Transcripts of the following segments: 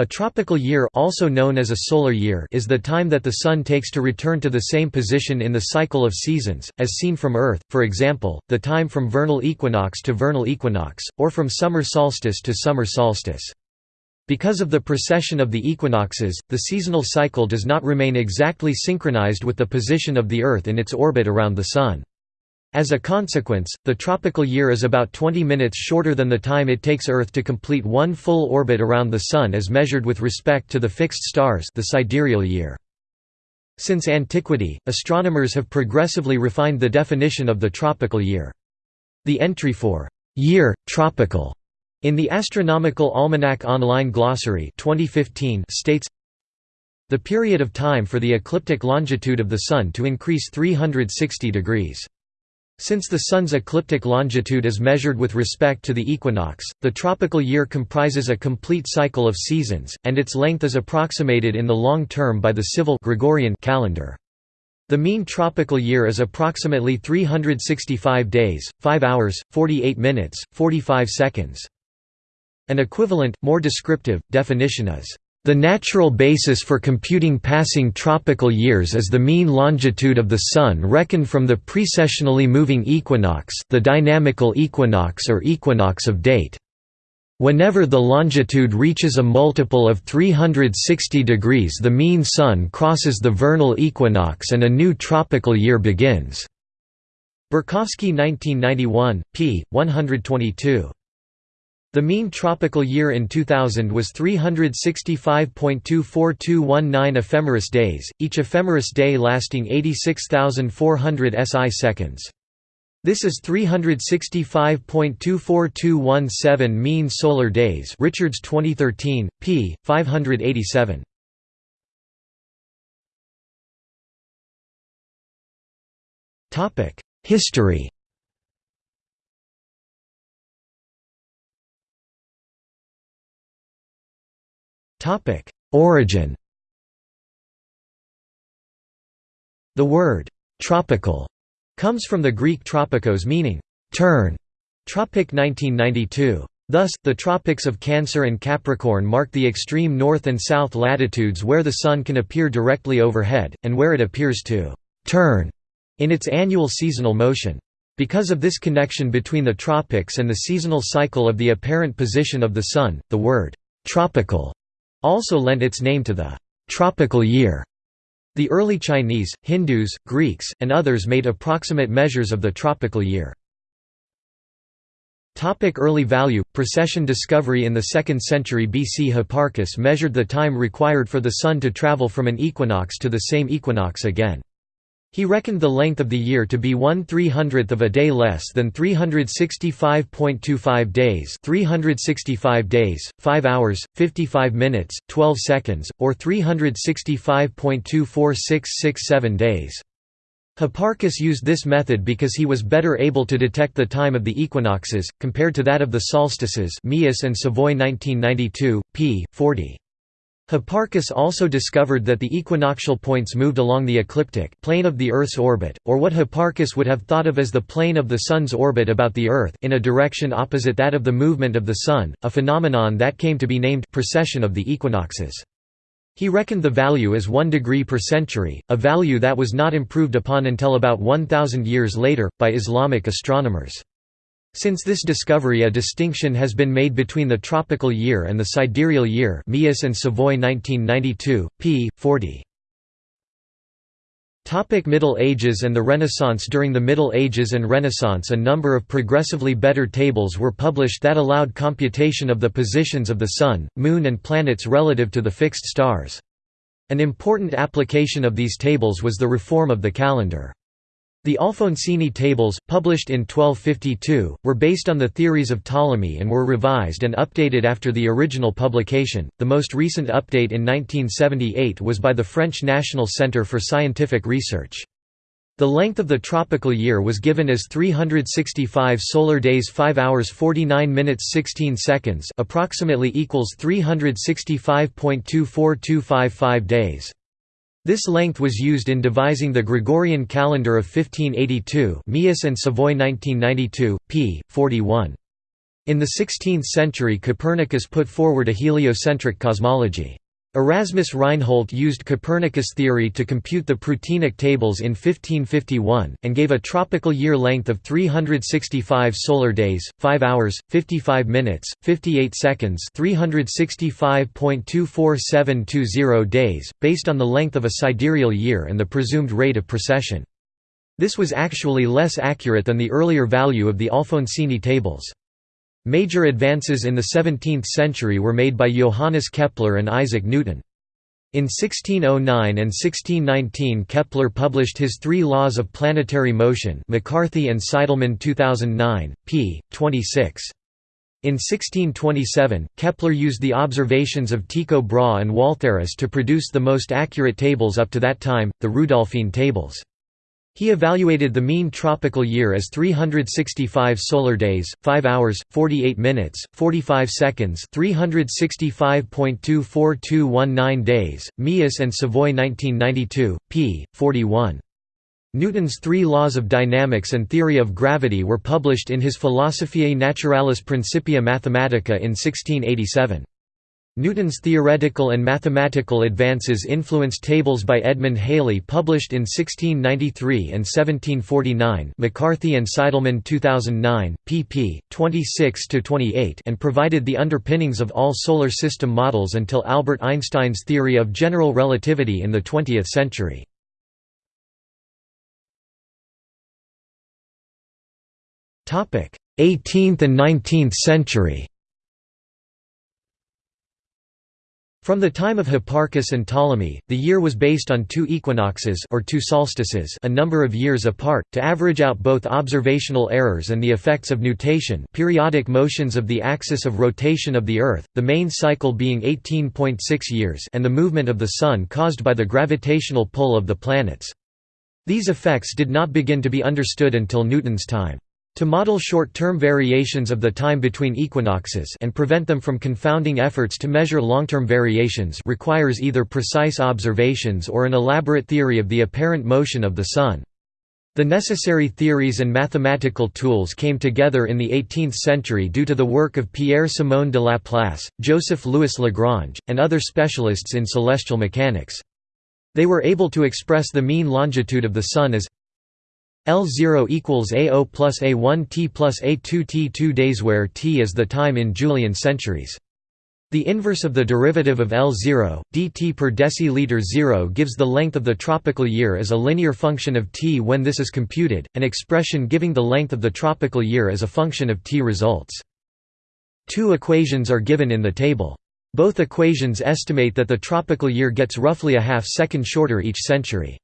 A tropical year also known as a solar year is the time that the Sun takes to return to the same position in the cycle of seasons, as seen from Earth, for example, the time from vernal equinox to vernal equinox, or from summer solstice to summer solstice. Because of the precession of the equinoxes, the seasonal cycle does not remain exactly synchronized with the position of the Earth in its orbit around the Sun. As a consequence, the tropical year is about 20 minutes shorter than the time it takes Earth to complete one full orbit around the Sun as measured with respect to the fixed stars the sidereal year. Since antiquity, astronomers have progressively refined the definition of the tropical year. The entry for «year, tropical» in the Astronomical Almanac Online Glossary 2015 states the period of time for the ecliptic longitude of the Sun to increase 360 degrees. Since the Sun's ecliptic longitude is measured with respect to the equinox, the tropical year comprises a complete cycle of seasons, and its length is approximated in the long term by the civil Gregorian calendar. The mean tropical year is approximately 365 days, 5 hours, 48 minutes, 45 seconds. An equivalent, more descriptive, definition is the natural basis for computing passing tropical years is the mean longitude of the Sun reckoned from the precessionally moving equinox the dynamical equinox or equinox of date. Whenever the longitude reaches a multiple of 360 degrees the mean Sun crosses the vernal equinox and a new tropical year begins. Borkowski 1991, p. 122. The mean tropical year in 2000 was 365.24219 ephemeris days, each ephemeris day lasting 86,400 SI seconds. This is 365.24217 mean solar days Richards 2013, p. 587. History Topic: Origin. The word tropical comes from the Greek tropikos meaning turn. Tropic 1992. Thus, the tropics of Cancer and Capricorn mark the extreme north and south latitudes where the Sun can appear directly overhead, and where it appears to «turn» in its annual seasonal motion. Because of this connection between the tropics and the seasonal cycle of the apparent position of the Sun, the word «tropical» also lent its name to the tropical year. The early Chinese, Hindus, Greeks, and others made approximate measures of the tropical year. Topic early value Precession discovery in the 2nd century BC Hipparchus measured the time required for the Sun to travel from an equinox to the same equinox again. He reckoned the length of the year to be 1 300th of a day less than 365.25 days 365 days, 5 hours, 55 minutes, 12 seconds, or 365.24667 days. Hipparchus used this method because he was better able to detect the time of the equinoxes, compared to that of the solstices Meeus and Savoy 1992, p. 40. Hipparchus also discovered that the equinoctial points moved along the ecliptic plane of the Earth's orbit, or what Hipparchus would have thought of as the plane of the Sun's orbit about the Earth in a direction opposite that of the movement of the Sun, a phenomenon that came to be named precession of the equinoxes. He reckoned the value as 1 degree per century, a value that was not improved upon until about 1,000 years later, by Islamic astronomers. Since this discovery a distinction has been made between the tropical year and the sidereal year Meeus and Savoy 1992, p. 40. Topic Middle Ages and the Renaissance During the Middle Ages and Renaissance a number of progressively better tables were published that allowed computation of the positions of the Sun, Moon and planets relative to the fixed stars. An important application of these tables was the reform of the calendar. The Alfonsine tables, published in 1252, were based on the theories of Ptolemy and were revised and updated after the original publication. The most recent update in 1978 was by the French National Centre for Scientific Research. The length of the tropical year was given as 365 solar days 5 hours 49 minutes 16 seconds approximately equals 365.24255 days. This length was used in devising the Gregorian calendar of 1582 Meeus and Savoy 1992, p. 41. In the 16th century Copernicus put forward a heliocentric cosmology. Erasmus Reinhold used Copernicus theory to compute the Prutenic tables in 1551, and gave a tropical year length of 365 solar days, 5 hours, 55 minutes, 58 seconds 365.24720 days, based on the length of a sidereal year and the presumed rate of precession. This was actually less accurate than the earlier value of the Alfonsine tables. Major advances in the 17th century were made by Johannes Kepler and Isaac Newton. In 1609 and 1619 Kepler published his Three Laws of Planetary Motion McCarthy and Seidelmann 2009, p. 26. In 1627, Kepler used the observations of Tycho Brahe and Waltherus to produce the most accurate tables up to that time, the Rudolphine tables. He evaluated the mean tropical year as 365 solar days, 5 hours, 48 minutes, 45 seconds 365.24219 days, Meeus and Savoy 1992, p. 41. Newton's Three Laws of Dynamics and Theory of Gravity were published in his Philosophiae Naturalis Principia Mathematica in 1687. Newton's theoretical and mathematical advances influenced tables by Edmund Halley published in 1693 and 1749 McCarthy and Seidelmann 2009, pp. 26–28 and provided the underpinnings of all solar system models until Albert Einstein's theory of general relativity in the 20th century. Eighteenth and nineteenth century From the time of Hipparchus and Ptolemy, the year was based on two equinoxes or two solstices a number of years apart, to average out both observational errors and the effects of nutation periodic motions of the axis of rotation of the Earth, the main cycle being 18.6 years and the movement of the Sun caused by the gravitational pull of the planets. These effects did not begin to be understood until Newton's time. To model short-term variations of the time between equinoxes and prevent them from confounding efforts to measure long-term variations requires either precise observations or an elaborate theory of the apparent motion of the Sun. The necessary theories and mathematical tools came together in the 18th century due to the work of Pierre-Simon de Laplace, Joseph-Louis Lagrange, and other specialists in celestial mechanics. They were able to express the mean longitude of the Sun as L0 equals A0 plus A1 t plus A2 t2 days where t is the time in Julian centuries. The inverse of the derivative of L0, dt per deciliter 0 gives the length of the tropical year as a linear function of t when this is computed, an expression giving the length of the tropical year as a function of t results. Two equations are given in the table. Both equations estimate that the tropical year gets roughly a half second shorter each century.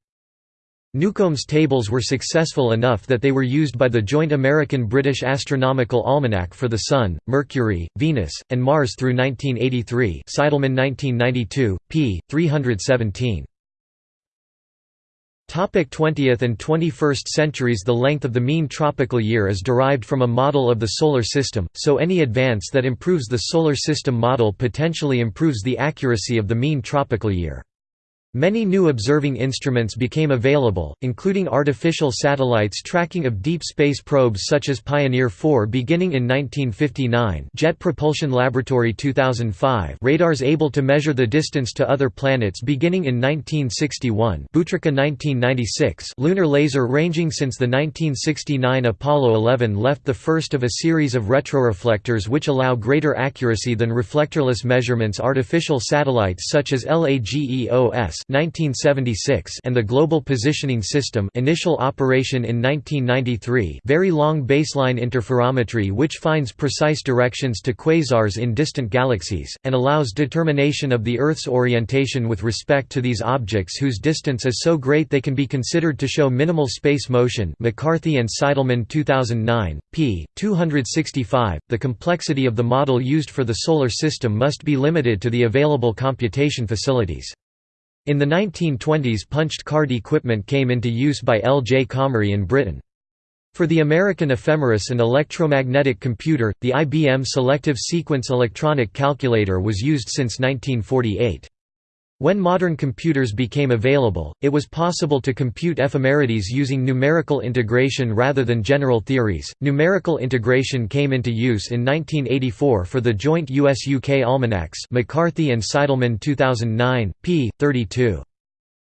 Newcomb's tables were successful enough that they were used by the joint American-British Astronomical Almanac for the Sun, Mercury, Venus, and Mars through 1983 Seidelmann 1992, p. 317. 20th and 21st centuries The length of the mean tropical year is derived from a model of the Solar System, so any advance that improves the Solar System model potentially improves the accuracy of the mean tropical year. Many new observing instruments became available, including artificial satellites tracking of deep space probes such as Pioneer 4 beginning in 1959 Jet Propulsion Laboratory 2005 radars able to measure the distance to other planets beginning in 1961 Butrica 1996 lunar laser ranging since the 1969 Apollo 11 left the first of a series of retroreflectors which allow greater accuracy than reflectorless measurements artificial satellites such as LAGEOS 1976 and the Global Positioning System initial operation in 1993 Very Long Baseline Interferometry which finds precise directions to quasars in distant galaxies, and allows determination of the Earth's orientation with respect to these objects whose distance is so great they can be considered to show minimal space motion McCarthy and Seidelmann 2009, p. 265. The complexity of the model used for the Solar System must be limited to the available computation facilities. In the 1920s punched card equipment came into use by L. J. Comrie in Britain. For the American ephemeris and electromagnetic computer, the IBM Selective Sequence Electronic Calculator was used since 1948. When modern computers became available, it was possible to compute ephemerides using numerical integration rather than general theories. Numerical integration came into use in 1984 for the joint US-UK almanacs, McCarthy and Seidelmann 2009, p. 32.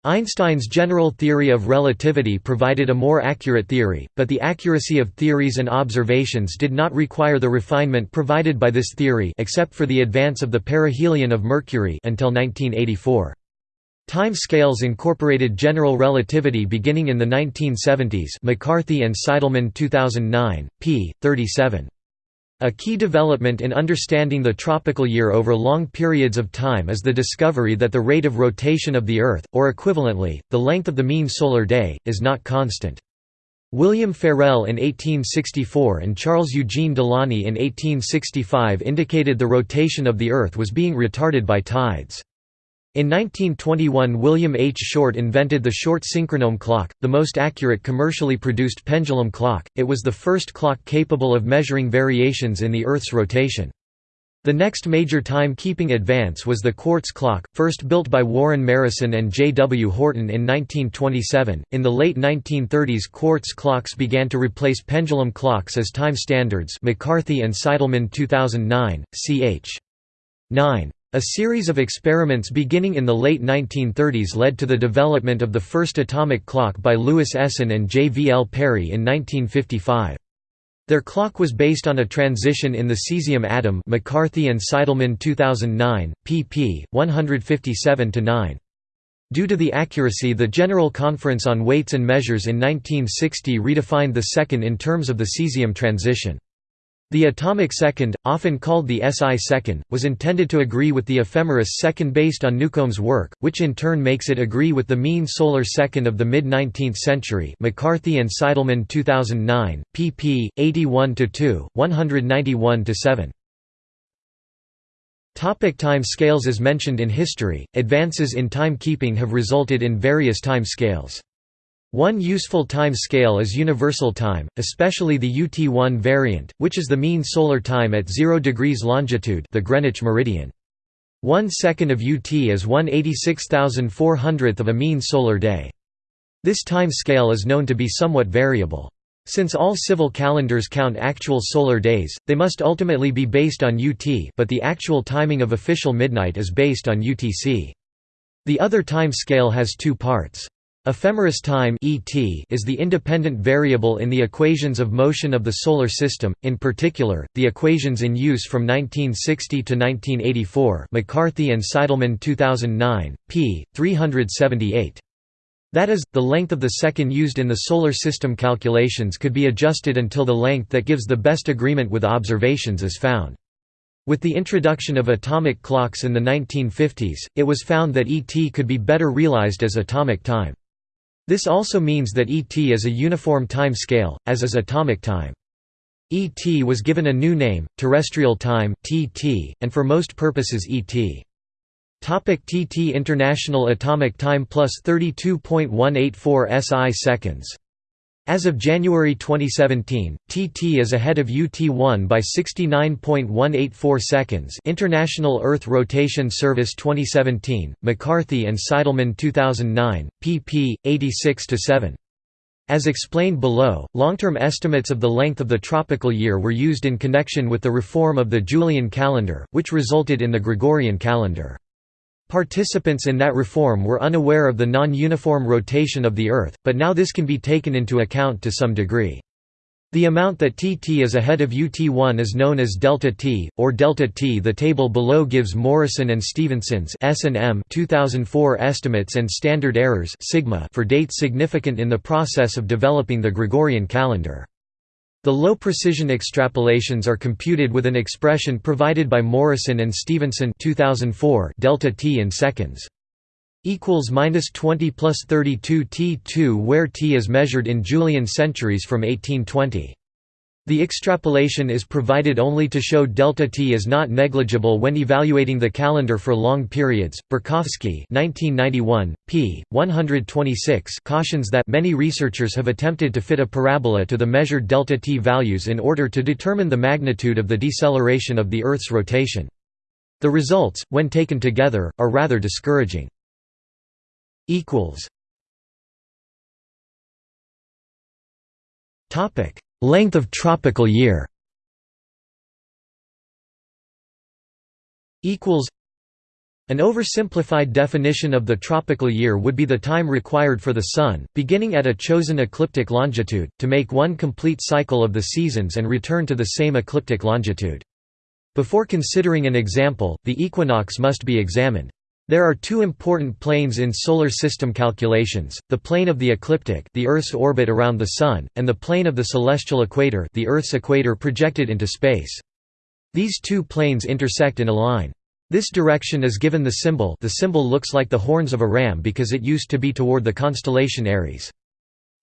Einstein's general theory of relativity provided a more accurate theory, but the accuracy of theories and observations did not require the refinement provided by this theory except for the advance of the perihelion of Mercury until 1984. Time scales incorporated general relativity beginning in the 1970s McCarthy and Seidelmann 2009, p. 37. A key development in understanding the tropical year over long periods of time is the discovery that the rate of rotation of the Earth, or equivalently, the length of the mean solar day, is not constant. William Ferrel in 1864 and Charles Eugene Delaunay in 1865 indicated the rotation of the Earth was being retarded by tides. In 1921 William H. Shortt invented the Shortt synchronome clock, the most accurate commercially produced pendulum clock, it was the first clock capable of measuring variations in the Earth's rotation. The next major time-keeping advance was the quartz clock, first built by Warren Marrison and J. W. Horton in 1927. In the late 1930s, quartz clocks began to replace pendulum clocks as time standards. McCarthy and Seidelmann 2009, ch. 9. A series of experiments beginning in the late 1930s led to the development of the first atomic clock by Louis Essen and J. V. L. Parry in 1955. Their clock was based on a transition in the cesium atom McCarthy and Seidelmann 2009, pp. 157–9. Due to the accuracy the General Conference on Weights and Measures in 1960 redefined the second in terms of the cesium transition. The atomic second, often called the SI second, was intended to agree with the ephemeris second based on Newcomb's work, which in turn makes it agree with the mean solar second of the mid-19th century McCarthy and Seidelmann 2009, pp. 81–2, 191–7. Topic time scales As mentioned in history, advances in timekeeping have resulted in various time scales. One useful time scale is universal time, especially the UT1 variant, which is the mean solar time at 0 degrees longitude the Greenwich meridian. One second of UT is 1 86,400th of a mean solar day. This time scale is known to be somewhat variable. Since all civil calendars count actual solar days, they must ultimately be based on UT but the actual timing of official midnight is based on UTC. The other time scale has two parts. Ephemeris time (ET) is the independent variable in the equations of motion of the solar system, in particular, the equations in use from 1960 to 1984. McCarthy and Seidelmann 2009, p. 378. That is, the length of the second used in the solar system calculations could be adjusted until the length that gives the best agreement with observations is found. With the introduction of atomic clocks in the 1950s, it was found that ET could be better realized as atomic time. This also means that ET is a uniform time scale, as is atomic time. ET was given a new name, terrestrial time (TT), and for most purposes ET. Topic TT International Atomic Time plus 32.184 SI seconds as of January 2017, TT is ahead of UT1 by 69.184 seconds International Earth Rotation Service 2017, McCarthy and Seidelmann 2009, pp. 86 to 7. As explained below, long-term estimates of the length of the tropical year were used in connection with the reform of the Julian calendar, which resulted in the Gregorian calendar. Participants in that reform were unaware of the non-uniform rotation of the Earth, but now this can be taken into account to some degree. The amount that TT is ahead of UT1 is known as delta T, or delta T. The table below gives Morrison and Stephenson's S&M 2004 estimates and standard errors sigma for dates significant in the process of developing the Gregorian calendar. The low-precision extrapolations are computed with an expression provided by Morrison and Stephenson 2004 delta t in seconds equals minus 20 plus 32 t2 where t is measured in Julian centuries from 1820. The extrapolation is provided only to show delta t is not negligible when evaluating the calendar for long periods. Borkowski, 1991, p. 126, cautions that many researchers have attempted to fit a parabola to the measured delta t values in order to determine the magnitude of the deceleration of the Earth's rotation. The results, when taken together, are rather discouraging. equals topic length of tropical year equals an oversimplified definition of the tropical year would be the time required for the Sun, beginning at a chosen ecliptic longitude, to make one complete cycle of the seasons and return to the same ecliptic longitude. Before considering an example, the equinox must be examined. There are two important planes in solar system calculations, the plane of the ecliptic the Earth's orbit around the Sun, and the plane of the celestial equator the Earth's equator projected into space. These two planes intersect in a line. This direction is given the symbol the symbol looks like the horns of a ram because it used to be toward the constellation Aries.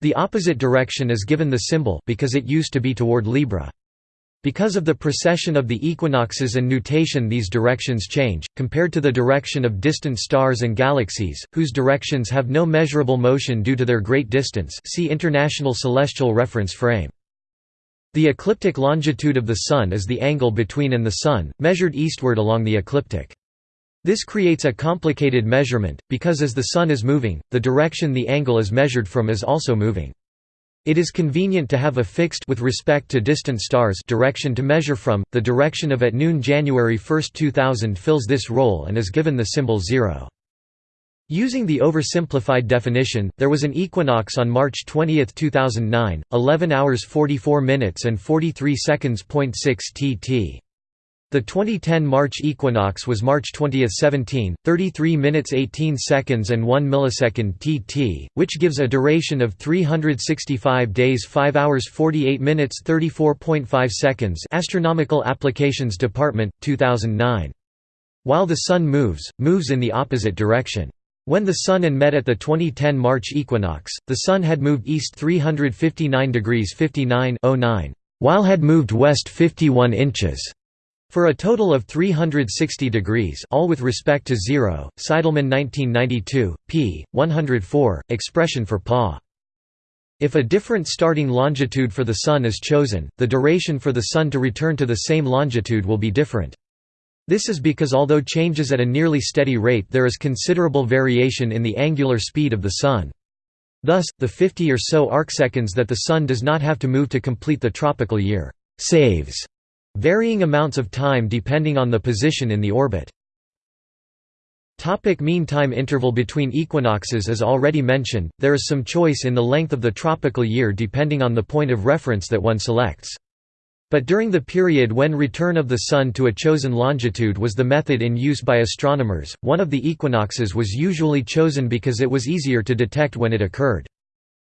The opposite direction is given the symbol because it used to be toward Libra. Because of the precession of the equinoxes and nutation these directions change, compared to the direction of distant stars and galaxies, whose directions have no measurable motion due to their great distance see International Celestial Reference Frame. The ecliptic longitude of the Sun is the angle between and the Sun, measured eastward along the ecliptic. This creates a complicated measurement, because as the Sun is moving, the direction the angle is measured from is also moving. It is convenient to have a fixed with respect to distant stars direction to measure from. The direction of at noon January 1, 2000 fills this role and is given the symbol 0. Using the oversimplified definition, there was an equinox on March 20, 2009, 11 hours 44 minutes and 43 seconds. 6 tt. The 2010 March equinox was March 20, 17, 33 minutes 18 seconds and 1 millisecond tt, which gives a duration of 365 days 5 hours 48 minutes 34.5 seconds Astronomical Applications Department, 2009. While the Sun moves, moves in the opposite direction. When the Sun and met at the 2010 March equinox, the Sun had moved east 359 degrees 59 while had moved west 51 inches. For a total of 360 degrees all with respect to zero, Seidelmann 1992, p. 104, expression for PA. If a different starting longitude for the Sun is chosen, the duration for the Sun to return to the same longitude will be different. This is because although changes at a nearly steady rate there is considerable variation in the angular speed of the Sun. Thus, the 50 or so arcseconds that the Sun does not have to move to complete the tropical year saves varying amounts of time depending on the position in the orbit. Topic mean time interval between equinoxes As already mentioned, there is some choice in the length of the tropical year depending on the point of reference that one selects. But during the period when return of the Sun to a chosen longitude was the method in use by astronomers, one of the equinoxes was usually chosen because it was easier to detect when it occurred.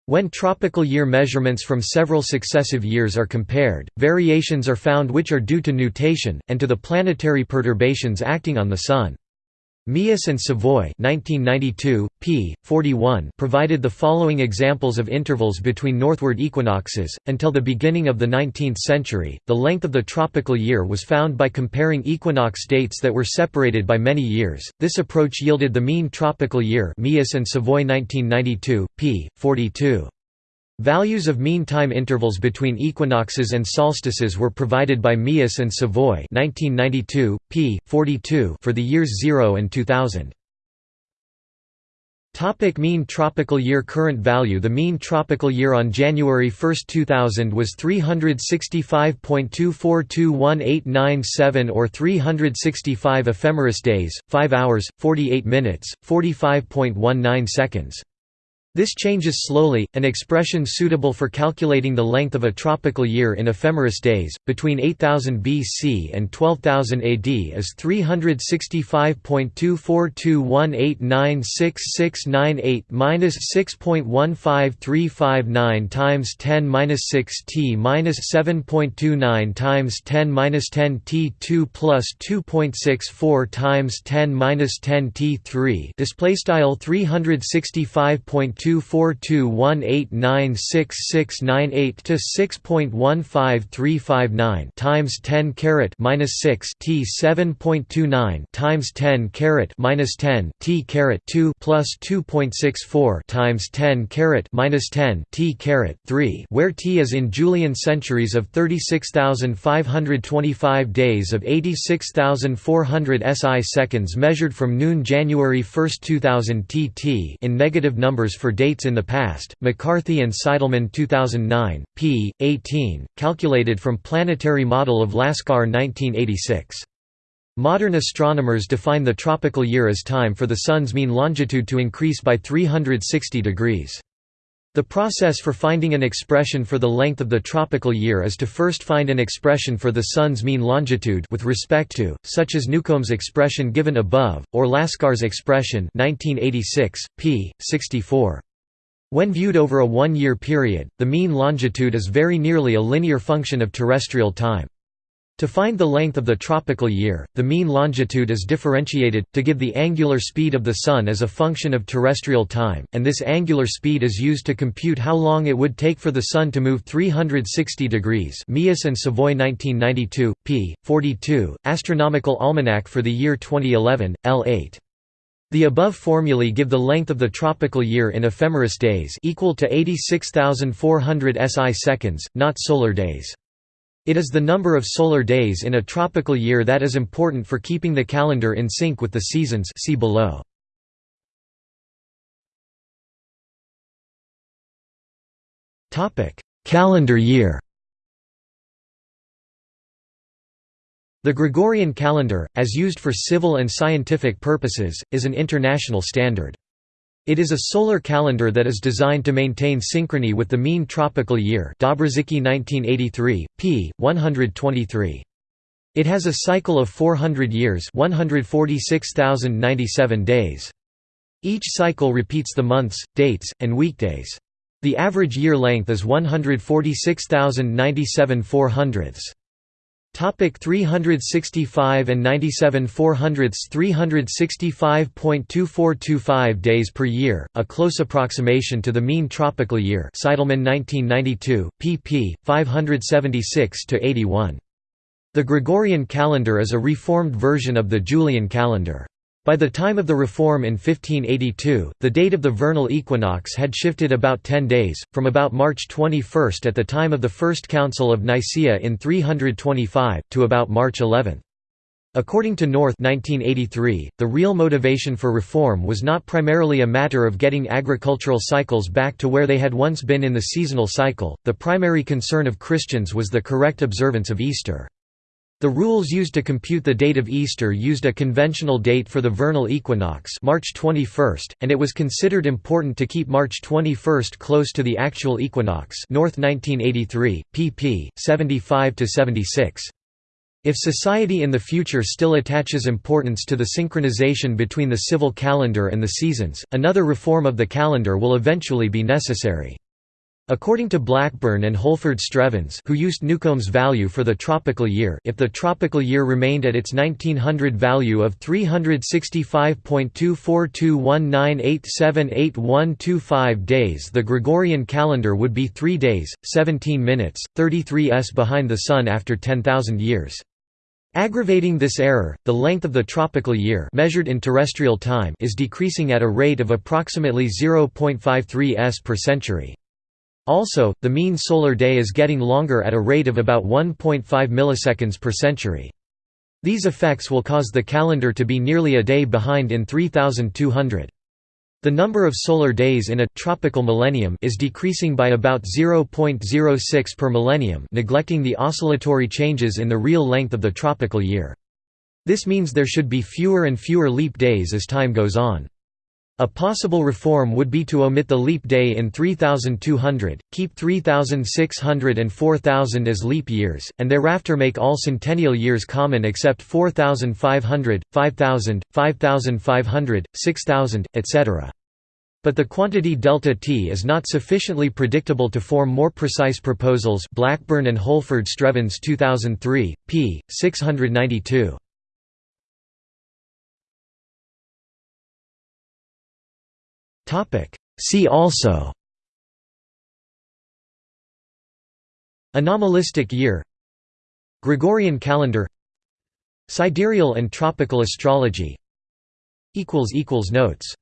When tropical year measurements from several successive years are compared, variations are found which are due to nutation, and to the planetary perturbations acting on the Sun. Meeus and Savoy 1992, p. 41 provided the following examples of intervals between northward equinoxes. Until the beginning of the 19th century, the length of the tropical year was found by comparing equinox dates that were separated by many years. This approach yielded the mean tropical year Meeus and Savoy 1992, p. 42. Values of mean time intervals between equinoxes and solstices were provided by Meeus and Savoy 1992, p. 42 for the years 0 and 2000. Topic mean tropical year Current value The mean tropical year on January 1, 2000 was 365.242187 or 365 ephemeris days, 5 hours, 48 minutes, 45.19 seconds. This changes slowly, an expression suitable for calculating the length of a tropical year in ephemeris days, between 8000 BC and 12000 AD is 365.2421896698 6.15359 times 10 6 t minus 7.29 times 10 10 t2 plus 2.64 times 10 10 t3 display style 365. 0.24218966698 to 6.15359 times 10 caret minus 6 T 7.29 times 10 caret minus 10 T caret 2 plus 2.64 times 10 caret minus 10 T caret 3 where T is in Julian centuries of 36,525 days of 86,400 SI seconds measured from noon January 1, 2000 TT in negative numbers for dates in the past, McCarthy and Seidelmann 2009, p. 18, calculated from Planetary Model of Laskar 1986. Modern astronomers define the tropical year as time for the Sun's mean longitude to increase by 360 degrees. The process for finding an expression for the length of the tropical year is to first find an expression for the Sun's mean longitude with respect to, such as Newcomb's expression given above, or Laskar's expression 1986, p. 64. When viewed over a one-year period, the mean longitude is very nearly a linear function of terrestrial time. To find the length of the tropical year, the mean longitude is differentiated, to give the angular speed of the Sun as a function of terrestrial time, and this angular speed is used to compute how long it would take for the Sun to move 360 degrees Meeus and Savoy 1992, p. 42, Astronomical Almanac for the year 2011, L8. The above formulae give the length of the tropical year in ephemeris days equal to 86,400 SI seconds, not solar days. It is the number of solar days in a tropical year that is important for keeping the calendar in sync with the seasons see below. calendar year The Gregorian calendar, as used for civil and scientific purposes, is an international standard. It is a solar calendar that is designed to maintain synchrony with the mean tropical year Dobrzycki 1983, p. 123. It has a cycle of 400 years 146,097 days. Each cycle repeats the months, dates, and weekdays. The average year length is 146,097 4 hundredths. Topic 365 and 97 400ths 365.2425 days per year, a close approximation to the mean tropical year Seidelmann 1992, pp. 576–81. The Gregorian calendar is a reformed version of the Julian calendar. By the time of the reform in 1582, the date of the vernal equinox had shifted about ten days, from about March 21 at the time of the First Council of Nicaea in 325, to about March 11. According to North 1983, the real motivation for reform was not primarily a matter of getting agricultural cycles back to where they had once been in the seasonal cycle, the primary concern of Christians was the correct observance of Easter. The rules used to compute the date of Easter used a conventional date for the vernal equinox March 21, and it was considered important to keep March 21 close to the actual equinox North 1983, pp. 75–76. If society in the future still attaches importance to the synchronization between the civil calendar and the seasons, another reform of the calendar will eventually be necessary. According to Blackburn and Holford Strevens who used Newcomb's value for the tropical year if the tropical year remained at its 1900 value of 365.24219878125 days the Gregorian calendar would be 3 days, 17 minutes, 33 s behind the Sun after 10,000 years. Aggravating this error, the length of the tropical year measured in terrestrial time is decreasing at a rate of approximately 0.53 s per century. Also, the mean solar day is getting longer at a rate of about 1.5 milliseconds per century. These effects will cause the calendar to be nearly a day behind in 3200. The number of solar days in a tropical millennium is decreasing by about 0.06 per millennium, neglecting the oscillatory changes in the real length of the tropical year. This means there should be fewer and fewer leap days as time goes on. A possible reform would be to omit the leap day in 3200, keep 3600 and 4000 as leap years, and thereafter make all centennial years common except 4500, 5000, 5500, 6000, etc. But the quantity delta t is not sufficiently predictable to form more precise proposals Blackburn and Holford Strevens 2003, p. 692. See also. Anomalistic year. Gregorian calendar. Sidereal and tropical astrology. Notes